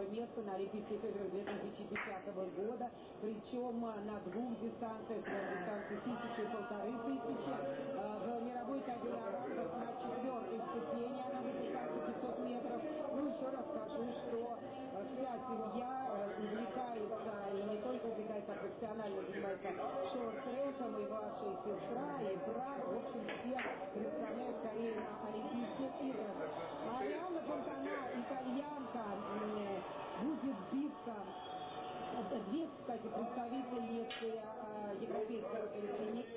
первое место на Олимпийских играх 2010 года, причем на двух дистанциях, на дистанции тысячи и полторы тысячи. В мировой рангах на четвертой ступени она выпускается 500 метров. Ну, еще раз скажу, что вся семья увлекается, и не только увлекается, а профессионально занимается шорт-треком, и младшая сестра, и брат, в общем, все представляют Корею на Олимпийских играх. Две, кстати, представительницы э, европейского континента.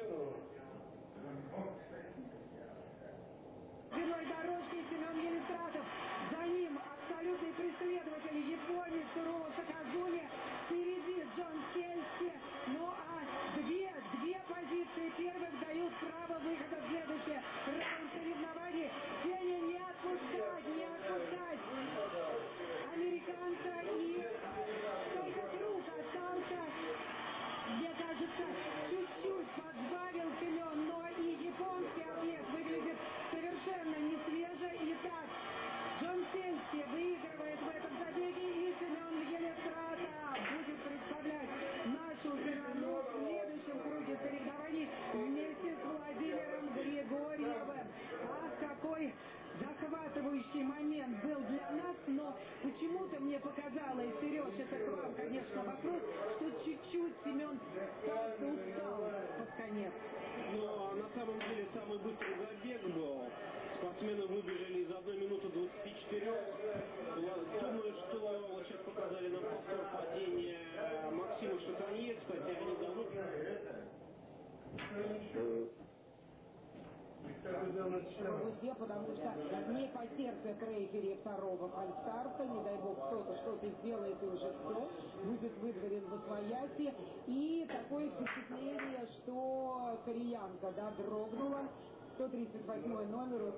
Виной дорожки Семен Елистратов. За ним абсолютный преследователь японец Сурово Саказуми. Впереди Джон Кельси. Ну а две, две позиции первых дают право выхода в следующее раунд соревнований. В узде, потому что не по сердцу трейфери второго фальстарта, не дай бог кто-то что-то сделает и уже все, будет выдворен в освояси. И такое впечатление, что кореянка, да, дрогнула, 138 номер.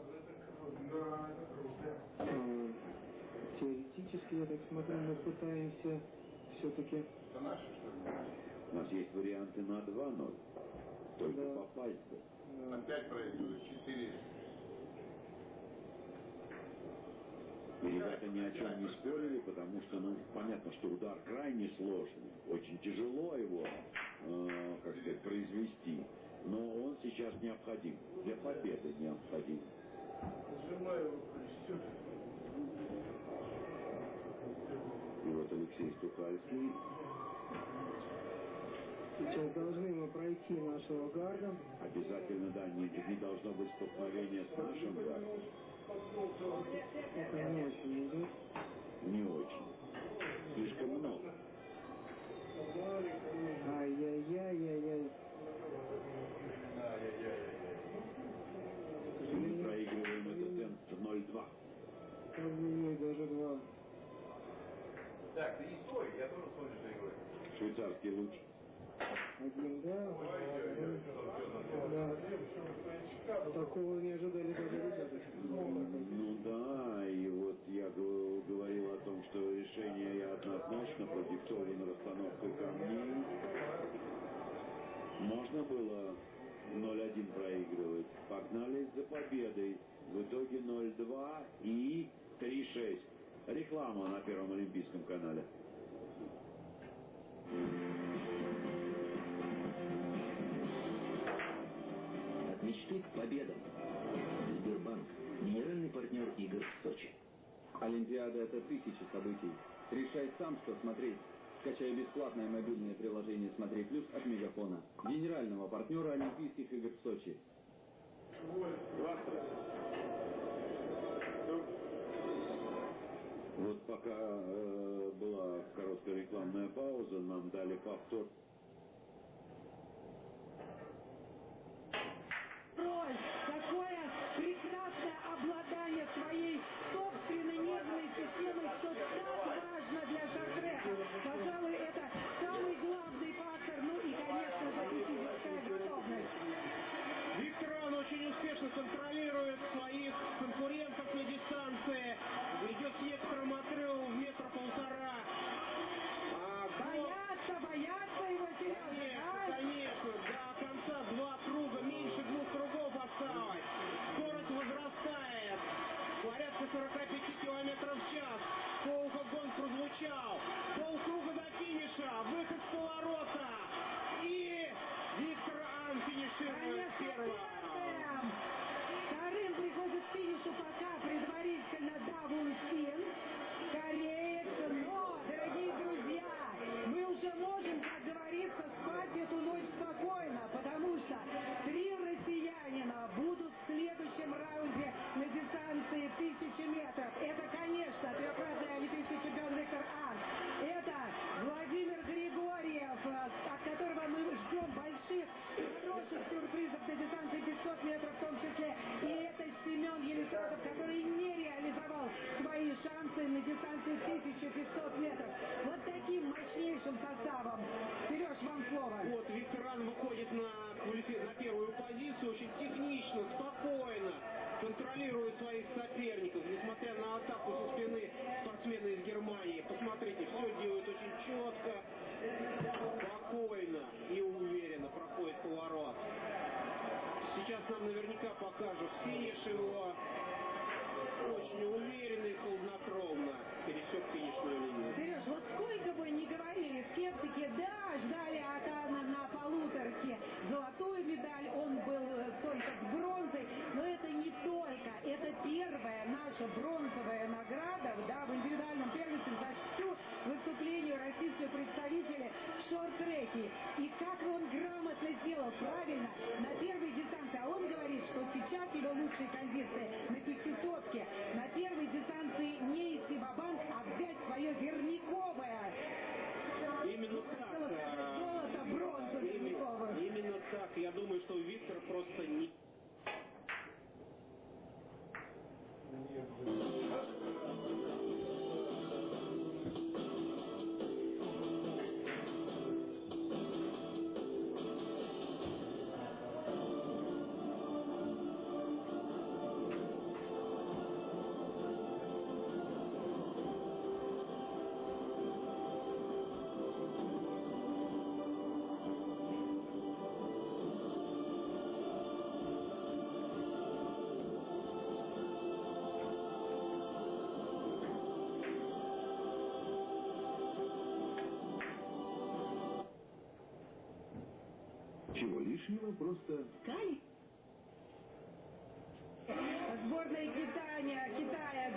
Теоретически, я так смотрю, мы пытаемся все-таки... У нас есть варианты на 2-0. Только Да. попасть бы. Опять проигрывают. Четыре. И ребята ни о чем не спорили, потому что, ну, понятно, что удар крайне сложный. Очень тяжело его, э, как сказать, произвести. Но он сейчас необходим. Для победы необходим. Сжимаю его крестюк. И вот Алексей Стухальский Сейчас должны мы пройти нашего гарда. обязательно, да, не, не должно быть столкновения с нашим гардом. Это не очень идет. Не очень. Слишком много. Ай-яй-яй-яй-яй. Мы проигрываем этот темп 0-2. Ой-ой-ой, даже два. Так, ты не стой, я тоже смотрю за игрой. Швейцарский луч. Один, да. Да. Такого не ожидали даже ребята. Ну да, и вот я г- говорил о том, что решение однозначно продиктовано расстановкой камней. Можно было 0-1 проигрывать. Погнались за победой. В итоге 0-2 и 3-6. Реклама на Первом Олимпийском канале. От мечты к победам. Сбербанк. Генеральный партнер игр в Сочи. Олимпиада – это тысячи событий. Решай сам, что смотреть. Скачай бесплатное мобильное приложение «Смотри плюс» от Мегафона. Генерального партнера Олимпийских игр в Сочи. Вот пока э, была короткая рекламная пауза, нам дали повтор Ой, какое прекрасное обладание своей собственной нервной системой, что так. Пожалуй, это самый главный фактор, ну и, конечно физическая готовность. Виктор Иван очень успешно контролирует своих конкурентов на дистанции. Идет с некоторым отрывом в метр полтора. А, Боятся, боятся его, Сережа, Конечно, да? конечно. До конца два круга, меньше двух кругов осталось. Скорость возрастает. Порядка 45 километров в час. По Совершенно первый. очень технично, спокойно контролирует своих соперников, несмотря на атаку с успехом. решила просто... Кай? Сборная Китая, Китая,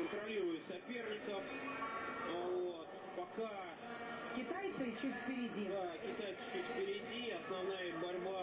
контролирует соперников. Вот. Пока... Китайцы чуть впереди. Да, китайцы чуть впереди. Основная борьба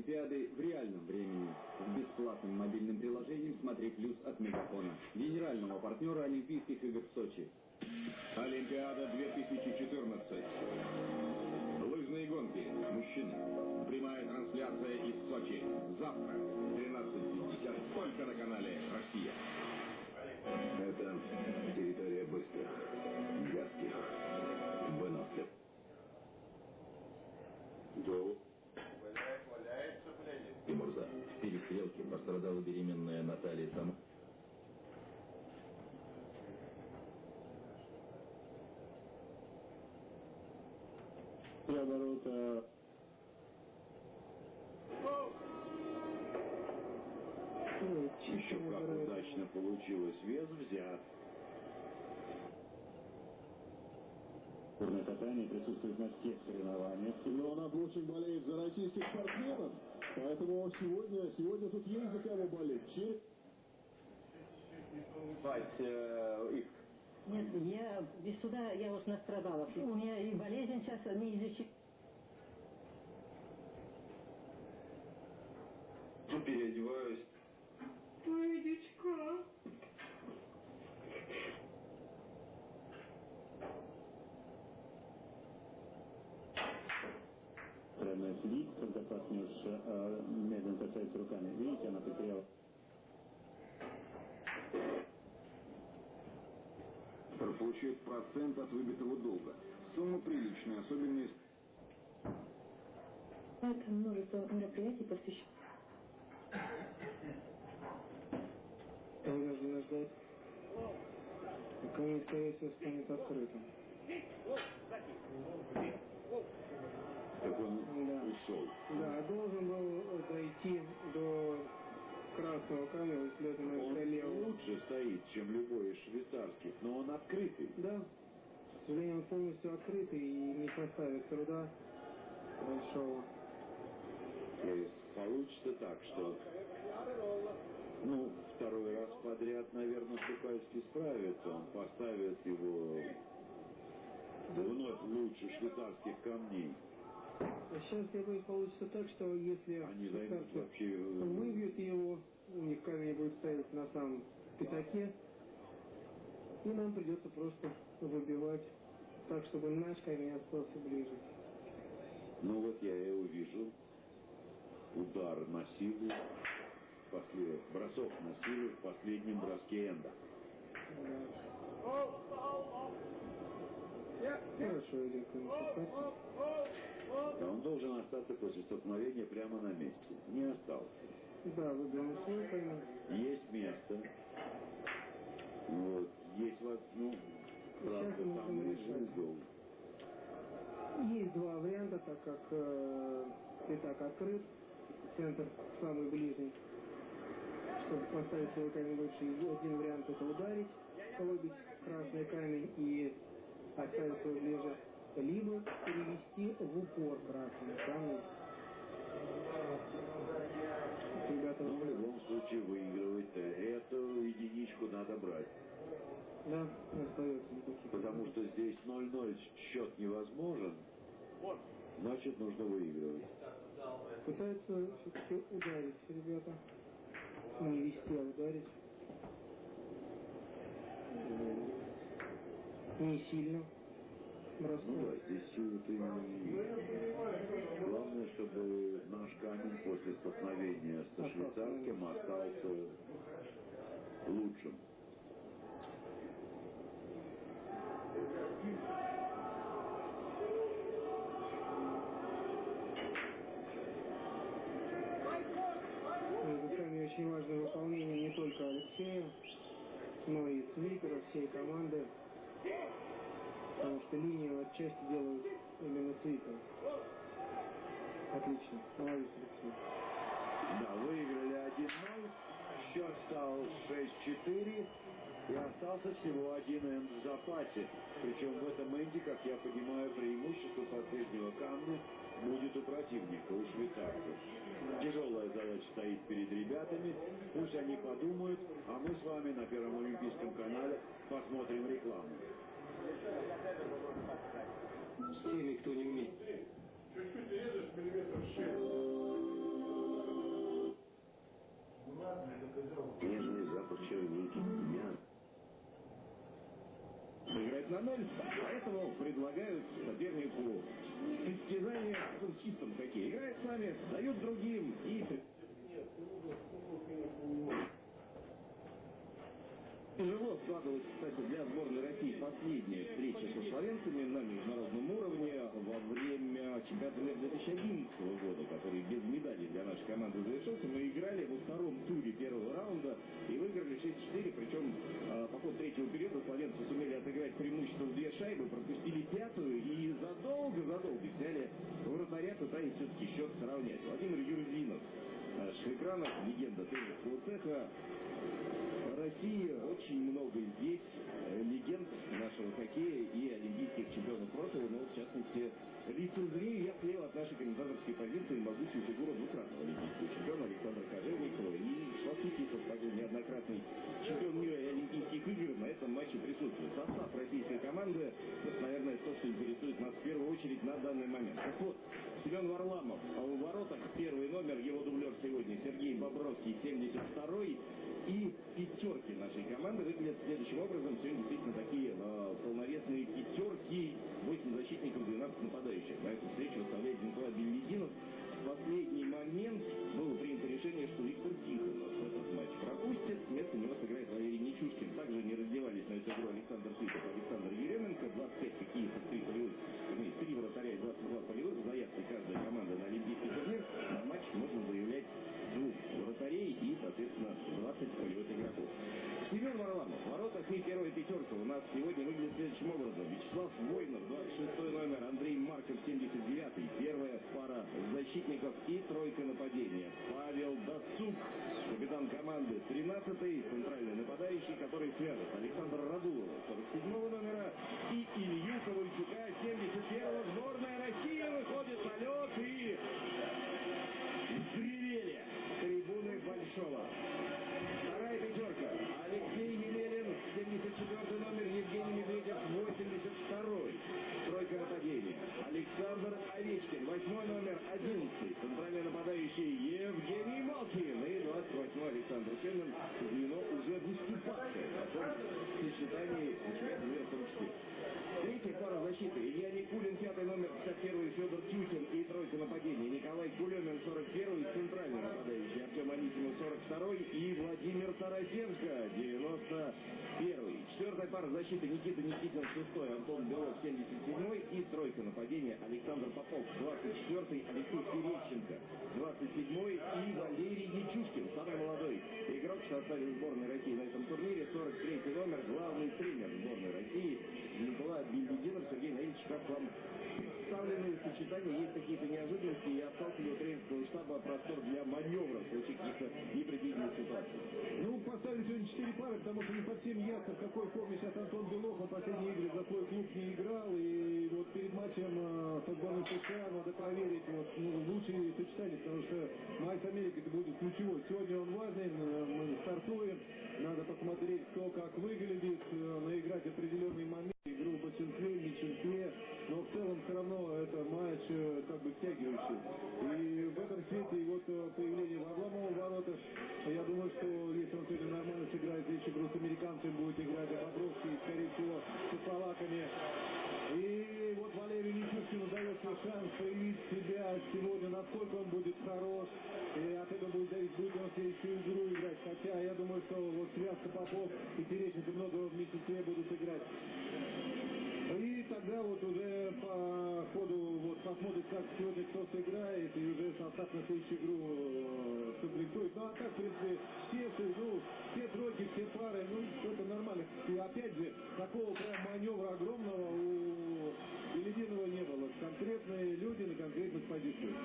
Олимпиады в реальном времени. С бесплатным мобильным приложением «Смотри плюс» от Мегафона. Генерального партнера Олимпийских игр в Сочи. Олимпиада 2014. Лыжные гонки. Мужчины. Прямая трансляция из Сочи. Завтра, 13.50, только на канале «Россия». Это территория быстрых, пострадала беременная Наталья Сам. оборота Еще как удачно получилось. Вес взят. Турное катание присутствует на всех соревнованиях. Но она очень болеет за российских спортсменов. Поэтому сегодня, сегодня тут есть за кого болеть. Че- их Нет, я без суда я уж настрадалась. У меня и болезнь сейчас неизлечима. переодеваюсь. Пойдечка. Правильно партнерша э, медленно касается руками. Видите, она потеряла. Получает процент от выбитого долга. Сумма приличная, особенно если... Это множество мероприятий посвящено. Вынуждены ждать, пока не скорее всего станет открытым. Так он Да. ушел. Да, должен был дойти до красного камня, если это на Он левого. лучше стоит, чем любой из швейцарских, но он открытый. Да. К сожалению, он полностью открытый и не составит труда большого. И получится так, что ну, второй раз подряд, наверное, Сукальский справится. Он поставит его вновь лучше швейцарских камней. А сейчас, я боюсь, получится так, что если Они швейцарцы вообще... э, выбьют его, у них камень будет стоять на самом пятаке, и нам придется просто выбивать так, чтобы наш камень остался ближе. Ну вот я и увижу. Удар на силу. После... Бросок на силу в последнем броске Энда. Хорошо идет Да он должен остаться после столкновения прямо на месте. Не остался. Да, свой камень. Есть место. Вот. Есть вот, ну, правда, там решать. угол. Есть два варианта, так как э, пятак открыт, центр самый ближний. Чтобы поставить свой камень выше, и один вариант это ударить, выбить красный камень и оставить свой ближе, либо перевести в упор красный камень. Ребята, Но в любом случае выигрывать-то эту единичку надо брать. да, остается никаких. Потому что здесь 0-0 счет невозможен. Значит, нужно выигрывать. Пытаются все-таки ударить ребята. Не вести, а ударить. Не сильно. Да, здесь не- Главное, чтобы наш камень после столкновения со швейцарским остался лучшим. Камень очень важное выполнение не только Алексея, но и Слипера, всей команды. Потому что линию отчасти делают именно Слипер. Отлично. Молодец, Алексей. Да, выиграли 1-0. Счет стал 6-4. И остался всего один энд в запасе. Причем в этом энде, как я понимаю, преимущество последнего камня будет у противника, у швейцарцев. Тяжелая задача стоит перед ребятами. Пусть они подумают, а мы с вами на Первом Олимпийском канале посмотрим рекламу. С ними кто не умеет. Чуть-чуть режешь, миллиметров шесть. Нежный запах черники, мяса. Сыграть на ноль, поэтому предлагают сопернику состязания с чистом такие. Играет с нами, дают другим и... Нет, ты уже, ты уже, ты уже, ты уже. Тяжело складывалась, кстати, для сборной России последняя встреча со словенцами на международном уровне во время чемпионата мира 2011 года, который без медалей для нашей команды завершился. Мы играли во втором туре первого раунда и выиграли 6-4, причем э, по ходу третьего периода словенцы сумели отыграть преимущество в две шайбы, пропустили пятую и задолго-задолго сняли вратаря, пытаясь все-таки счет сравнять. Владимир Юрзинов на наших экранах, легенда тренерского цеха, очень много здесь э, легенд нашего хоккея и олимпийских чемпионов прошлого, но в частности лицезрею я слева от нашей комментаторской позиции могучую фигуру двукратного олимпийского чемпиона Александра Кожевникова и Шватутиков, такой неоднократный чемпион мира и олимпийских игр на этом матче присутствует. Состав российской команды, это, наверное, то, что интересует нас в первую очередь на данный момент. Так вот, Семен Варламов а у воротах, первый номер, его дублер сегодня Сергей Бобровский, 72-й. И пятерки нашей команды выглядят следующим образом. Сегодня действительно такие э, полновесные пятерки. 8 защитников, 12 нападающих. На эту встречу выставляет Николай Беллидинов. В последний момент было принято решение, что Виктор Тихонов этот матч пропустит. Вместо него сыграет Валерий Нечушкин. Также не раздевались на эту игру Александр Сытов Александр Еременко. 25 хоккеистов, 3 полевых, 3 вратаря и 22 полевых. В заявке каждой команды на соответственно, 20 полевых игроков. Семен Варламов. В воротах и первая пятерка у нас сегодня выглядит следующим образом. Вячеслав Войнов, 26 номер, Андрей Марков, 79 Первая пара защитников и тройка нападения. Павел Дацук, капитан команды, 13-й, центральный нападающий, который свяжет Александр Радулова, 47 номера, и Илью Ковальчука, 8 номер, 11 Центральный нападающий Евгений Малкин и 28 Александр Семин. Звено уже выступавшее потом в сочетании том числе. Третья пара защиты. Илья Никулин, пятый номер, 51 Федор Тютин и тройка нападения. Николай Кулемин, 41 центральный нападающий. Артем Анисимов, 42 и Владимир Тарасенко, 91 Четвертая пара защиты. Никита Никитин, 6 Антон Белов, 77 и тройка нападения. Александр Попов, 24 Алексей Терещенко, 27 и Валерий Ячушкин, самый молодой игрок в сборной России на этом турнире. 43 номер, главный тренер сборной России Николай Бельдинов, Сергей Наильевич, как вам представленные сочетания, есть какие-то неожиданности, и у тренерского штаба простор для маневра в случае каких-то непредвиденных ситуаций? Ну, поставили сегодня четыре пары, потому что не по всем ясно, в какой форме сейчас Антон Белов, он последние игры за свой клуб не играл, и вот перед матчем э, сборной США надо проверить вот, ну, лучшие сочетания, потому что матч с Америкой это будет ключевой. Сегодня он важный, мы стартуем, надо посмотреть, кто как выглядит, э, наиграть определенный момент, игру в большинстве, меньшинстве, но в целом все равно это матч э, как бы втягивающий. И в этом свете и вот э, появление Варламова в воротах, я думаю, что если он сегодня нормально сыграет здесь игру с американцами, будет играть Бобровский, скорее всего, со словаками. И вот Валерию Нечушкину дается шанс проявить себя сегодня, насколько он будет хорош. И от этого будет зависеть, будет он следующую игру играть. Хотя я думаю, что вот связка Попов и Терещенко много в меньшинстве будут играть. И тогда вот уже по ходу вот посмотрит, как сегодня кто сыграет, и уже состав на следующую игру э, комплектует. Ну а так, в принципе, все, ну, все тройки, все пары, ну, это нормально. И опять же, такого прям маневра огромного у Белединова не было. Конкретные люди на конкретных позициях.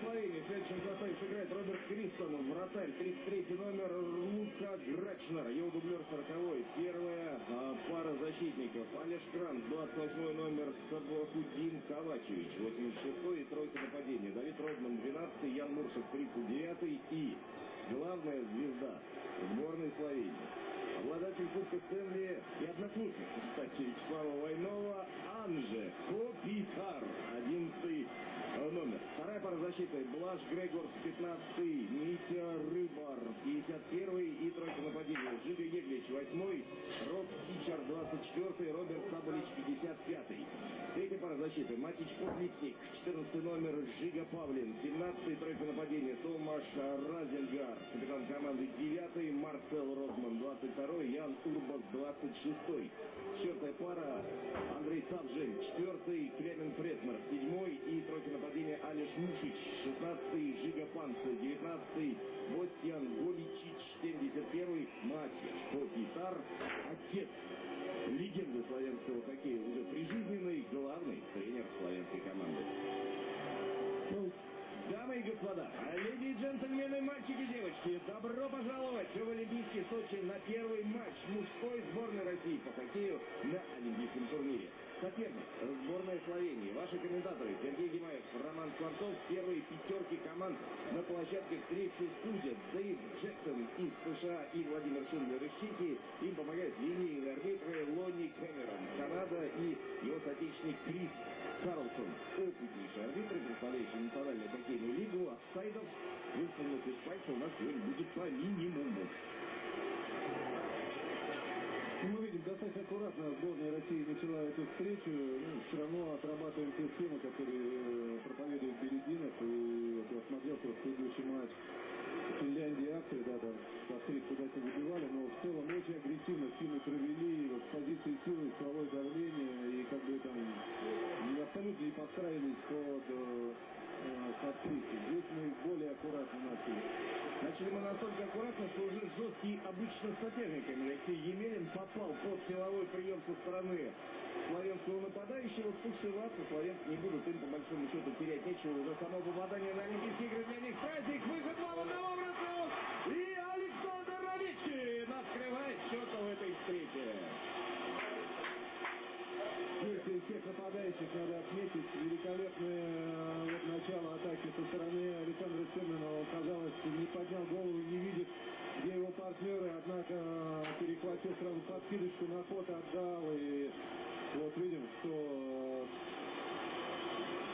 Словении следующем составе сыграет Роберт Кристон, вратарь, 33 номер Лука Грачнер, его дублер 40 Первая а, пара защитников. Олеж Кран, 28 номер Сабахудин Ковачевич, 86 и тройка нападения. Давид Родман, 12 Ян Муршев, 39 и главная звезда сборной Словении. Обладатель Кубка Стэнли и одноклубник, кстати, Вячеслава Войнова, Анже Копитар, 11 э, номер. Вторая пара Блаш Грегорс 15 Митя Рыбар 51 и тройка нападения. Жига Еглич 8 Роб Тичар 24 Роберт Саболич 55 Третья пара защиты. Матич Подлитник 14 номер. Жига Павлин 17 тройка нападения. Томаш Разенгар капитан команды 9 Марцел Родман 22 Ян Урбас 26 Четвертая пара. Андрей Савжель 4 Клемен Фредмер 7 и тройка нападения. Алиш Мушич 16 Жига Панца 19 Бостьян Голичич 71 Матья Копитар отец легенды славянского хоккея уже прижизненный главный тренер славянской команды. Ну, Дамы и господа, леди и джентльмены, мальчики и девочки, добро пожаловать в Олимпийский Сочи на первый матч мужской сборной России по хоккею на Олимпийском турнире. Соперник – сборная Словении. Ваши комментаторы Скворцов. Первые пятерки команд на площадке встречи судят Дэйв Джексон из США и Владимир Шиндлер из Чехии. Им помогают линейные арбитры Лонни Кэмерон, Канада и его соотечественник Крис Карлсон. Опытнейшие арбитры, представляющие национальную хоккейную лигу, офсайдов, высунутых из пальца у нас сегодня будет по минимуму. Ну, мы видим, достаточно аккуратно сборная России начала эту встречу. Ну, все равно отрабатываем те схемы, которые э, проповедует Берединов. И вот я смотрел просто предыдущий матч Финляндии и Австрии, да, там по три куда не выбивали, но в целом очень агрессивно сильно провели, вот с позиции силы, силовое давление, и как бы там не абсолютно не подстраивались под э, подписи. Здесь мы более аккуратно начали. Начали мы настолько аккуратно, что уже жесткий обычно соперниками Алексей Емелин попал под силовой прием со стороны славянского нападающего. Спушеваться славянцы не будут, им по большому счету терять нечего. Уже само попадание на Олимпийские игры для них праздник. Выход 2 в нападающих надо отметить. Великолепное э, вот, начало атаки со стороны Александра Семенова. Казалось, не поднял голову, не видит, где его партнеры. Однако э, перехватил сразу подкидочку на ход, отдал. И вот видим, что э,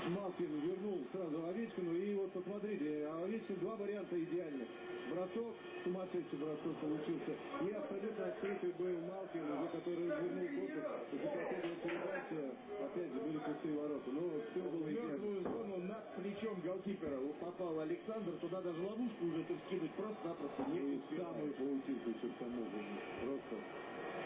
Малкин вернул сразу Овечкину. И вот посмотрите, Овечкин два варианта идеальных. Бросок, сумасшедший бросок получился. И абсолютно открытый был Малкин, за который вернул корпус. Последовала передача, опять же, были пустые ворота. Но все было идеально. зону над плечом голкипера попал Александр. Туда даже ловушку уже тут скинуть просто-напросто не успевал. самую паутинку еще к тому же. Просто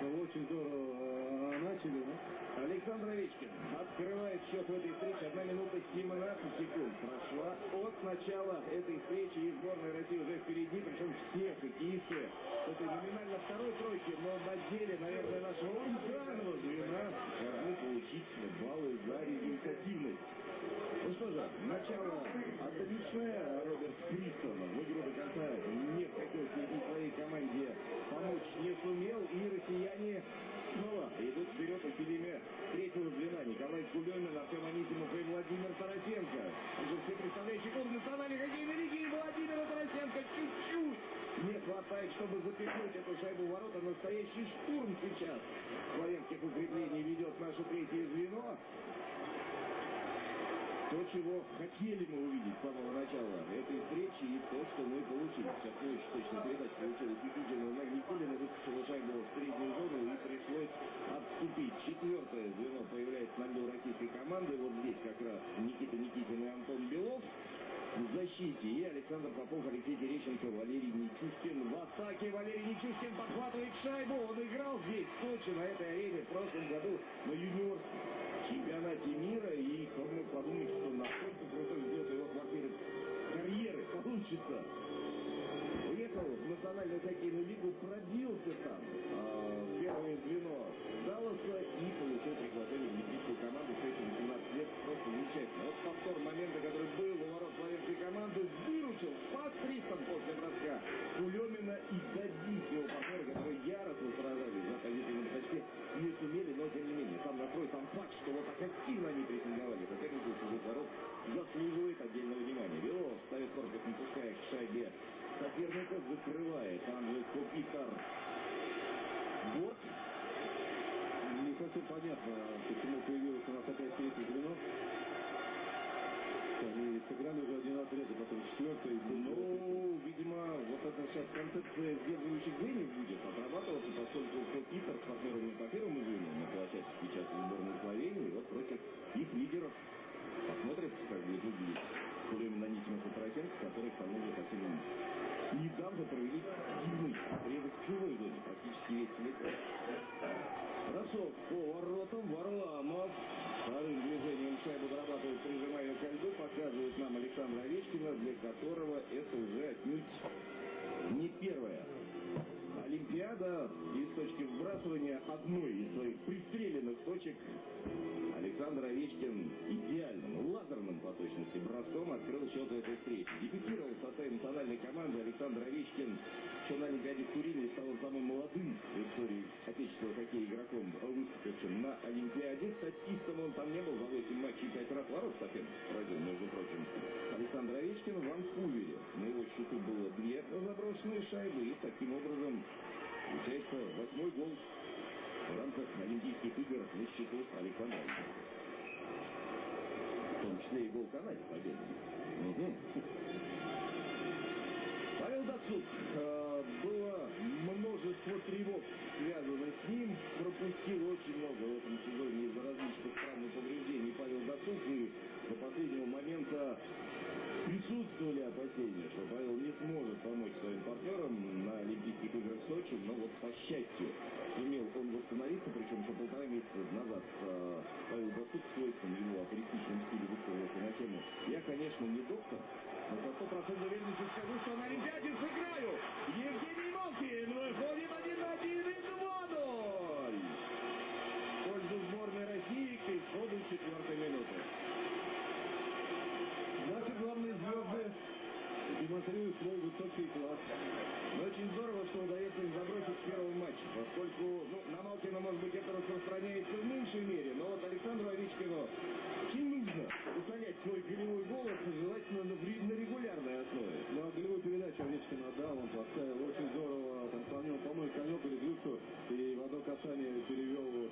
ну, очень здорово э, начали, ну. Александр Овечкин открывает счет в этой встрече. Одна минута 17 секунд прошла от начала этой встречи. И сборная России уже впереди, причем все хоккеисты с этой номинально второй тройки, но на деле, наверное, нашего ударного звена должны получить баллы за результативность. Ну что же, начало отличное. Роберт Кристон в игру до конца не хотел и своей команде помочь не сумел. И россияне вперед усилиями третьего звена. Николай Кулемин, Артем Анисимов и Владимир Тарасенко. Уже все представляющие клуб национальной хоккейной лиги. И Владимира Тарасенко чуть-чуть не хватает, чтобы запихнуть эту шайбу в ворота. Настоящий штурм сейчас славянских укреплений ведет наше третье звено. То, чего хотели мы увидеть с самого начала этой встречи и то, что мы получили. Очень точная передача получилась Никитина на Никулина, выскочила шайбу в среднюю зону и пришлось отступить. Четвертое звено появляется на льду российской команды. Вот здесь как раз Никита Никитин и Антон Белов в защите. И Александр Попов, Алексей Терещенко, Валерий атаке. Валерий Нечушкин подхватывает шайбу. Он играл здесь, в Сочи, на этой арене в прошлом году на юниорском чемпионате мира. И кто мог подумать, что настолько крутой взлет его квартиры карьеры получится. Уехал в национальную хоккейную лигу, пробился там в первое звено Далласа и получил приглашение в олимпийскую команду в 18 лет. Просто замечательно. Вот повтор момента, который был у ворот славянской команды, выручил спас Кристон после броска и добить его партнера, которые яростно сражались за позицию на почте, не сумели, но тем не менее. Сам настрой, сам факт, что вот так активно они прессинговали сопернику чужих ворот, заслуживает отдельного внимания. Белов ставит корпус, не пуская к шайбе соперника, закрывает Анджей Копитар. Вот Не совсем понятно, почему появилось у нас опять третье звено. Так, сыграли уже один отрезок, потом четвертый. Видимо, сейчас концепция сдерживающих звеньев Александр Овечкин, Олимпиаде в Турине стал самым молодым в истории отечественного хоккея игроком, выступившим на Олимпиаде. Статистом он там не был, за 8 матчей 5 раз ворот соперник поразил, между прочим. Александр Овечкин в Ванкувере. На его счету было две заброшенные шайбы и таким образом Получается восьмой гол в рамках Олимпийских игр на счету Александра В том числе и гол Канаде победный. Угу. Павел Дацук. Э, было множество тревог связано с ним. Пропустил очень много в этом сезоне из-за различных травм повреждений Павел Дацук. И до последнего момента присутствовали опасения, что Павел не сможет помочь своим партнерам на Олимпийских играх в Сочи, но вот по счастью сумел он восстановиться, причем еще полтора месяца назад э, Павел Дацук в свойственном ему афористичном стиле высказался на тему «Я, конечно, не доктор, но со стопроцентной уверенностью скажу, что на Олимпиаде сыграю! Евгений Малкин выходит один на один и 2-0! В пользу сборной России к исходу четвертой минуты. Наши главные звезды демонстрируют свой высокий. Но очень здорово, что удается забросить первом матче, поскольку, ну, на Малкина, может быть, это распространяется в меньшей мере, но вот Александру Овечкину очень нужно утолять свой голевой голос, желательно на, на регулярной основе. Ну, а голевую передачу Овечкин отдал, он поставил очень здорово, там, по-моему, по-моему, конек или глюцу, и в одно касание перевел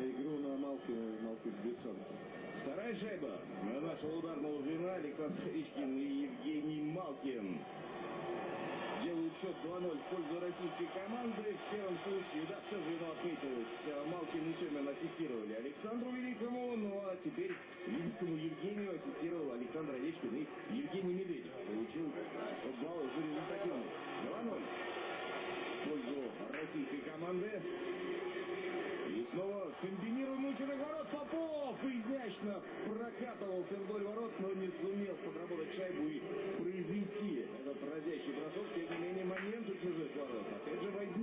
игру на Малкина, Малкин шансов. Вторая шайба на нашего ударного звена Александр Овечкин и Евгений Малкин счет 2-0 в пользу российской команды. В первом случае, да, все звено отметилось. Малкин и Семин ассистировали Александру Великому, ну а теперь великому Евгению ассистировал Александр Овечкин и Евгений Медведев. Получил балл за результативность. 2-0 в пользу российской команды. Снова комбинируемый чужих ворот Попов изящно прокатывался вдоль ворот, но не сумел подработать шайбу и произвести этот разящий бросок. Тем не менее, момент у чужих ворот опять же возник.